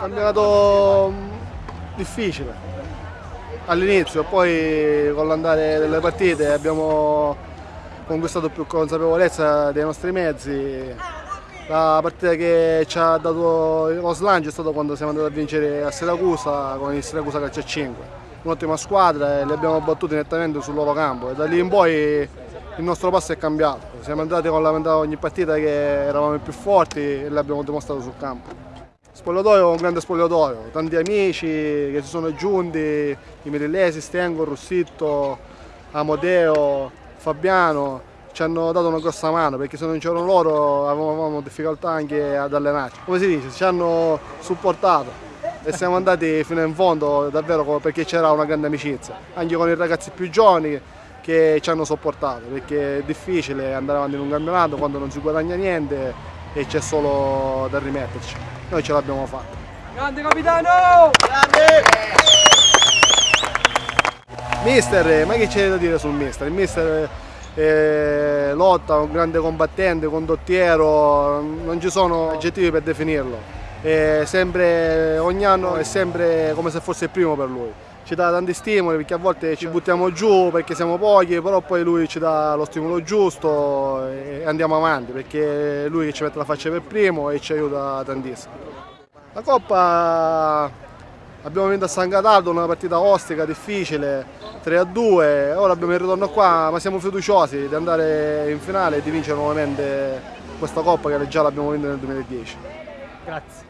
Campionato mm, difficile all'inizio, poi con l'andare delle partite abbiamo conquistato più consapevolezza dei nostri mezzi. La partita che ci ha dato lo slancio è stata quando siamo andati a vincere a Siracusa con il Siracusa Calcio 5. Un'ottima squadra e li abbiamo battuti nettamente sul loro campo e da lì in poi il nostro passo è cambiato. Siamo andati con la mentalità ogni partita che eravamo più forti e l'abbiamo dimostrato sul campo. Spogliatoio un grande spogliatoio, tanti amici che si sono aggiunti, i Mirillesi, Stengo, Rossitto, Amodeo, Fabiano, ci hanno dato una grossa mano perché se non c'erano loro avevamo difficoltà anche ad allenarci. Come si dice, ci hanno supportato e siamo andati fino in fondo davvero perché c'era una grande amicizia, anche con i ragazzi più giovani che ci hanno sopportato perché è difficile andare avanti in un campionato quando non si guadagna niente e c'è solo da rimetterci. Noi ce l'abbiamo fatta. Grande capitano! Grande! Mister, ma che c'è da dire sul mister? Il mister è lotta, un grande combattente, condottiero, non ci sono aggettivi per definirlo. È sempre, ogni anno è sempre come se fosse il primo per lui ci dà tanti stimoli perché a volte ci buttiamo giù perché siamo pochi, però poi lui ci dà lo stimolo giusto e andiamo avanti perché è lui che ci mette la faccia per primo e ci aiuta tantissimo. La Coppa abbiamo vinto a San Cataldo, una partita ostica, difficile, 3 a 2, ora abbiamo il ritorno qua, ma siamo fiduciosi di andare in finale e di vincere nuovamente questa Coppa che già l'abbiamo vinta nel 2010. Grazie.